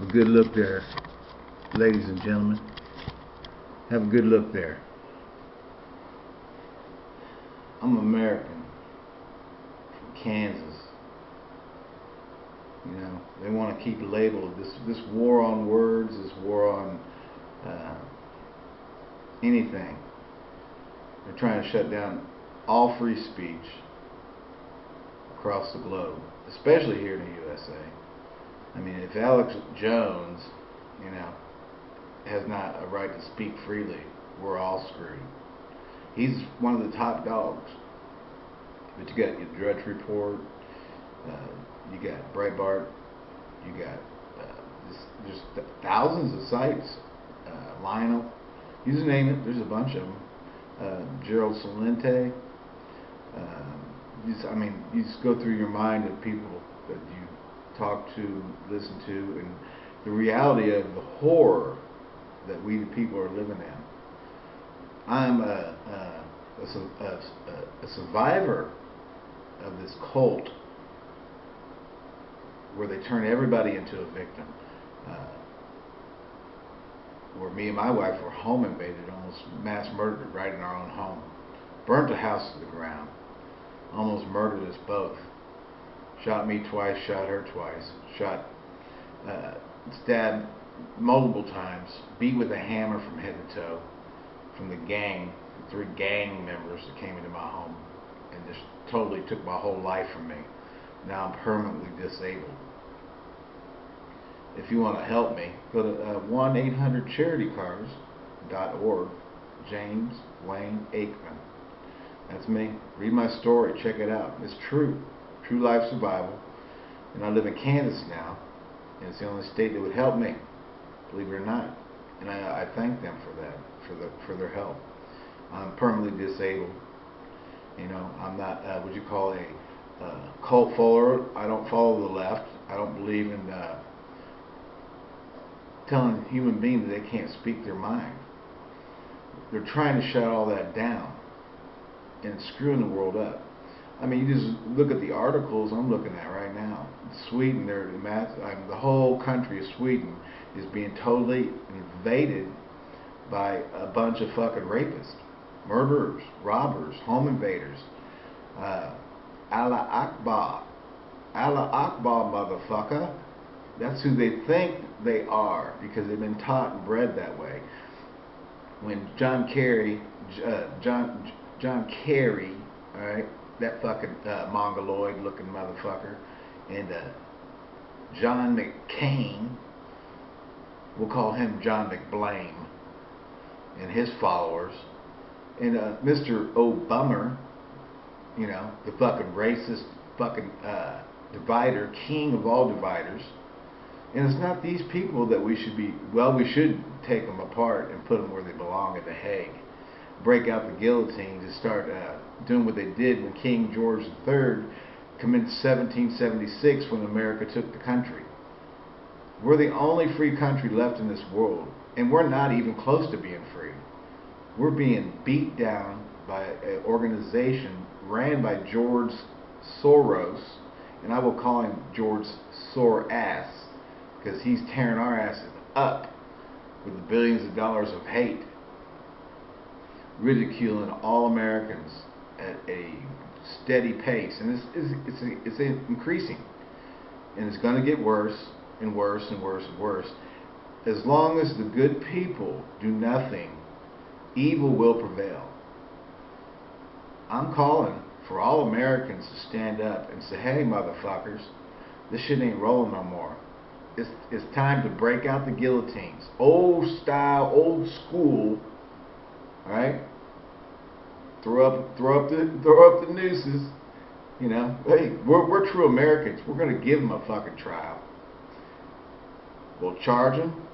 Have a good look there, ladies and gentlemen. Have a good look there. I'm American from Kansas. You know, they want to keep labeled this this war on words, this war on uh, anything. They're trying to shut down all free speech across the globe, especially here in the USA. I mean, if Alex Jones, you know, has not a right to speak freely, we're all screwed. He's one of the top dogs. But you got your Drudge Report, uh, you got Breitbart, you got uh, just, just thousands of sites, uh, Lionel, you just name it, there's a bunch of them. Uh, Gerald Celente. Uh, I mean, you just go through your mind of people that you talk to, listen to, and the reality of the horror that we the people are living in. I'm a, a, a, a survivor of this cult where they turn everybody into a victim. Uh, where me and my wife were home invaded, almost mass murdered right in our own home. Burnt the house to the ground. Almost murdered us both. Shot me twice, shot her twice. Shot, uh, stabbed multiple times. Beat with a hammer from head to toe. From the gang, three gang members that came into my home and just totally took my whole life from me. Now I'm permanently disabled. If you want to help me, go to uh, 1-800-CharityCars.org. James Wayne Aikman. That's me. Read my story. Check it out. It's true. True life survival. And I live in Kansas now. And it's the only state that would help me. Believe it or not. And I, I thank them for that, for the for their help. I'm permanently disabled. You know, I'm not uh, what you call a uh, cult follower. I don't follow the left. I don't believe in uh, telling human beings that they can't speak their mind. They're trying to shut all that down and screwing the world up. I mean, you just look at the articles I'm looking at right now. Sweden, they're I mean, the whole country of Sweden is being totally invaded by a bunch of fucking rapists, murderers, robbers, home invaders. Uh, Allah Akbar. Allah Akbar, motherfucker. That's who they think they are because they've been taught and bred that way. When John Kerry, uh, John John Kerry, all right, that fucking uh, mongoloid looking motherfucker, and uh, John McCain, we'll call him John McBlame, and his followers, and uh, Mr. Obama, you know, the fucking racist, fucking uh, divider, king of all dividers. And it's not these people that we should be, well, we should take them apart and put them where they belong at The Hague. Break out the guillotines and start uh, doing what they did when King George III commenced 1776 when America took the country. We're the only free country left in this world, and we're not even close to being free. We're being beat down by an organization ran by George Soros, and I will call him George Sore Ass because he's tearing our asses up with the billions of dollars of hate, ridiculing all Americans at a steady pace, and it's it's it's, it's increasing, and it's going to get worse and worse and worse and worse. As long as the good people do nothing, evil will prevail. I'm calling for all Americans to stand up and say, "Hey, motherfuckers, this shit ain't rolling no more." it's, it's time to break out the guillotines. Old style, old school. Alright? Throw up throw up the throw up the nooses. You know, hey, we're, we're true Americans. We're going to give them a fucking trial. We'll charge them,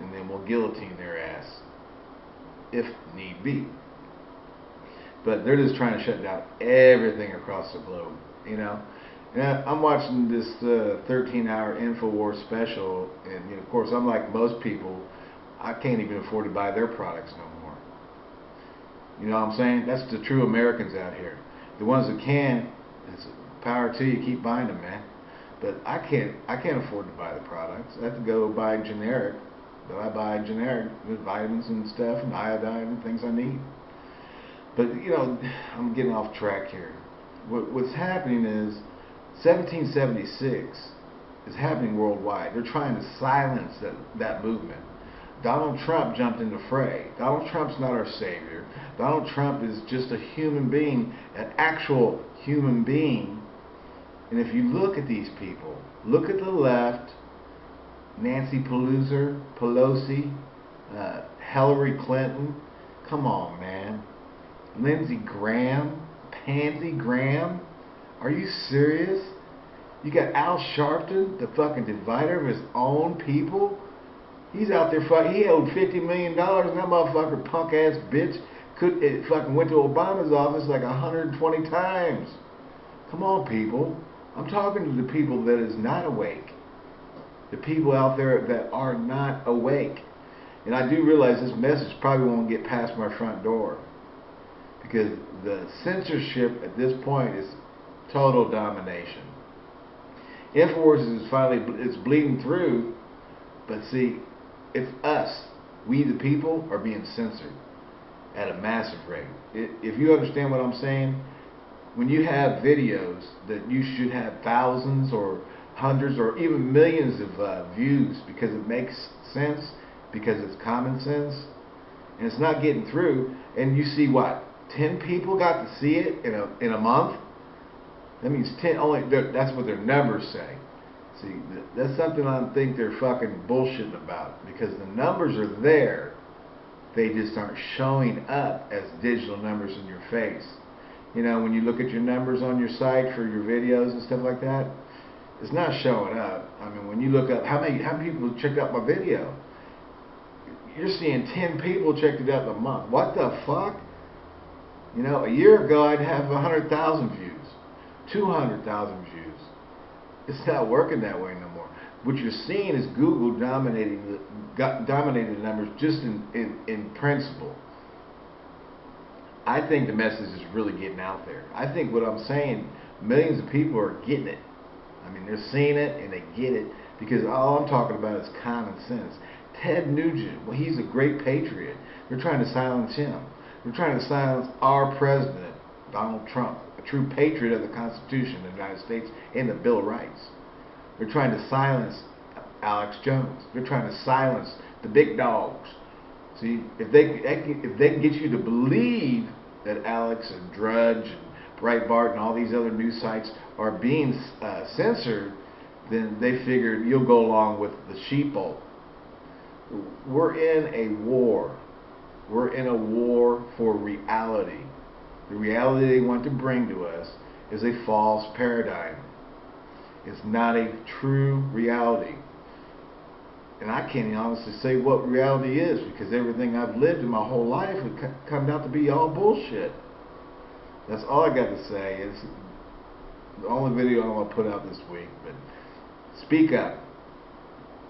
and then we'll guillotine their ass, if need be. But they're just trying to shut down everything across the globe. You know, yeah, I'm watching this uh, 13-hour Infowars special, and you know, of course, I'm like most people. I can't even afford to buy their products no more. You know what I'm saying? That's the true Americans out here. The ones that can, it's power to you. Keep buying them, man. But I can't I can't afford to buy the products. I have to go buy generic. But I buy generic with vitamins and stuff and iodine and things I need. But you know, I'm getting off track here. What, what's happening is 1776 is happening worldwide. They're trying to silence that, that movement. Donald Trump jumped in the fray. Donald Trump's not our savior. Donald Trump is just a human being, an actual human being. And if you look at these people, look at the left, Nancy Pelosi, Pelosi, uh, Hillary Clinton, come on, man. Lindsey Graham, Pansy Graham, are you serious? You got Al Sharpton, the fucking divider of his own people. He's out there fucking. He owed fifty million dollars, and that motherfucker, punk ass bitch, could it fucking went to Obama's office like 120 times. Come on, people. I'm talking to the people that is not awake. The people out there that are not awake. And I do realize this message probably won't get past my front door. Because the censorship at this point is total domination. InfoWars is finally it's bleeding through, but see, it's us, we the people, are being censored at a massive rate. If you understand what I'm saying, when you have videos that you should have thousands or hundreds or even millions of uh, views because it makes sense, because it's common sense, and it's not getting through, and you see what, 10 people got to see it in a, in a month? That means 10, only, that's what their numbers say. See, that's something I think they're fucking bullshitting about because the numbers are there. They just aren't showing up as digital numbers in your face. You know, when you look at your numbers on your site for your videos and stuff like that, it's not showing up. I mean, when you look up how many how many people checked out my video, you're seeing 10 people checked it out a month. What the fuck? You know, a year ago I'd have 100,000 views. 200,000 views. It's not working that way no more. What you're seeing is Google dominating the dominating the numbers just in, in, in principle. I think the message is really getting out there. I think what I'm saying, millions of people are getting it. I mean, they're seeing it and they get it because all I'm talking about is common sense. Ted Nugent, well, he's a great patriot. They're trying to silence him. They're trying to silence our president, Donald Trump true patriot of the Constitution of the United States and the Bill of Rights. They're trying to silence Alex Jones. They're trying to silence the big dogs. See, if they if they can get you to believe that Alex and Drudge and Breitbart and all these other news sites are being uh, censored, then they figured you'll go along with the sheeple. We're in a war. We're in a war for reality. The reality they want to bring to us is a false paradigm. It's not a true reality. And I can't honestly say what reality is because everything I've lived in my whole life would come out to be all bullshit. That's all I got to say. It's the only video I'm going to put out this week. But speak up.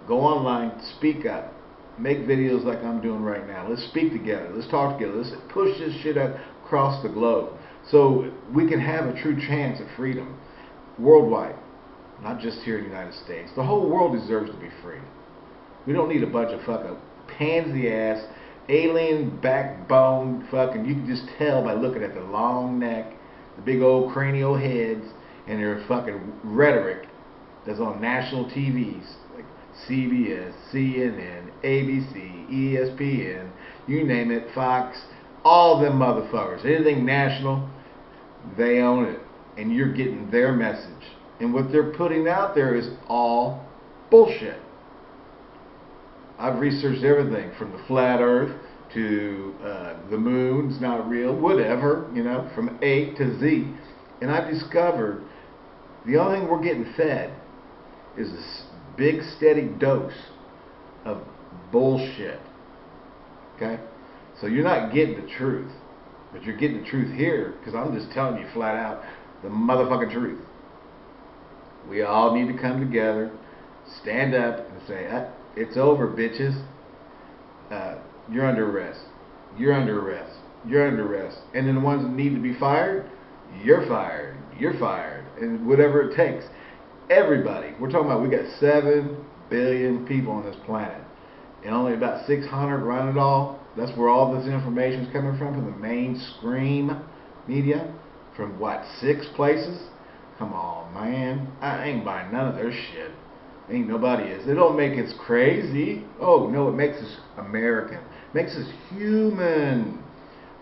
Go online. Speak up. Make videos like I'm doing right now. Let's speak together. Let's talk together. Let's push this shit out across the globe. So we can have a true chance at freedom worldwide, not just here in the United States. The whole world deserves to be free. We don't need a bunch of fucking pansy ass, alien backbone fucking. You can just tell by looking at the long neck, the big old cranial heads, and their fucking rhetoric that's on national TVs like CBS, CNN, ABC, ESPN, you name it, Fox all them motherfuckers. Anything national, they own it. And you're getting their message. And what they're putting out there is all bullshit. I've researched everything from the flat earth to uh, the moon's not real, whatever, you know, from A to Z. And I've discovered the only thing we're getting fed is this big steady dose of bullshit. Okay? So you're not getting the truth, but you're getting the truth here because I'm just telling you flat out the motherfucking truth. We all need to come together, stand up, and say, ah, "It's over, bitches. Uh, you're under arrest. You're under arrest. You're under arrest." And then the ones that need to be fired, you're fired. You're fired, and whatever it takes. everybody. We're talking about we got 7 billion people on this planet. And only about 600 run it all. That's where all this information is coming from, from the mainstream media. From what, six places? Come on, man. I ain't buying none of their shit. Ain't nobody is. It don't make us crazy. Oh, no, it makes us American. Makes us human.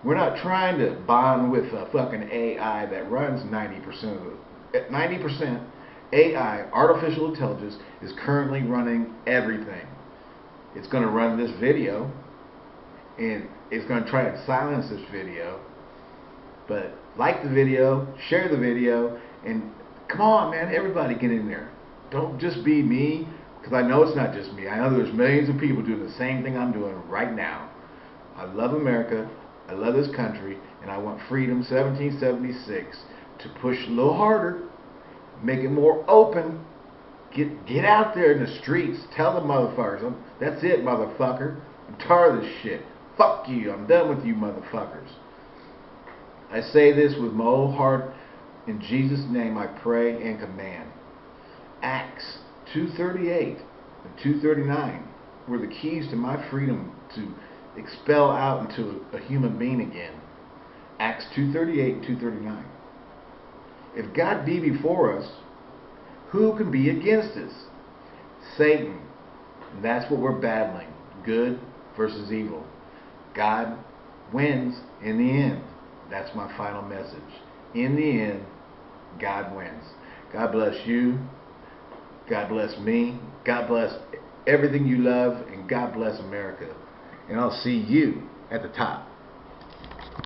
We're not trying to bond with a fucking AI that runs 90% of it. 90% AI, artificial intelligence, is currently running everything. It's going to run this video, and it's going to try to silence this video. But like the video, share the video, and come on, man, everybody get in there. Don't just be me, because I know it's not just me. I know there's millions of people doing the same thing I'm doing right now. I love America. I love this country, and I want freedom 1776 to push a little harder, make it more open. Get get out there in the streets. Tell the motherfuckers. That's it, motherfucker. I'm tired of this shit. Fuck you. I'm done with you, motherfuckers. I say this with my whole heart. In Jesus' name, I pray and command. Acts 238 and 239 were the keys to my freedom to expel out into a human being again. Acts 238 239. If God be before us, who can be against us? Satan. And that's what we're battling. Good versus evil. God wins in the end. That's my final message. In the end, God wins. God bless you. God bless me. God bless everything you love. And God bless America and I'll see you at the top.